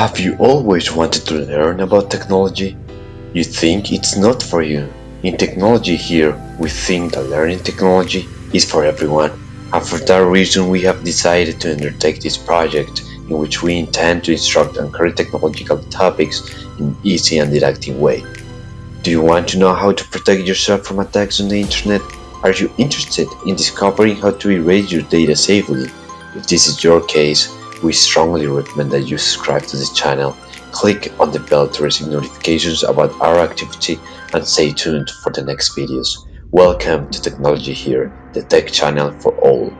Have you always wanted to learn about technology? You think it's not for you. In Technology Here, we think that learning technology is for everyone. And for that reason, we have decided to undertake this project in which we intend to instruct on current technological topics in easy and didactic way. Do you want to know how to protect yourself from attacks on the internet? Are you interested in discovering how to erase your data safely? If this is your case, we strongly recommend that you subscribe to this channel, click on the bell to receive notifications about our activity and stay tuned for the next videos. Welcome to Technology Here, the tech channel for all.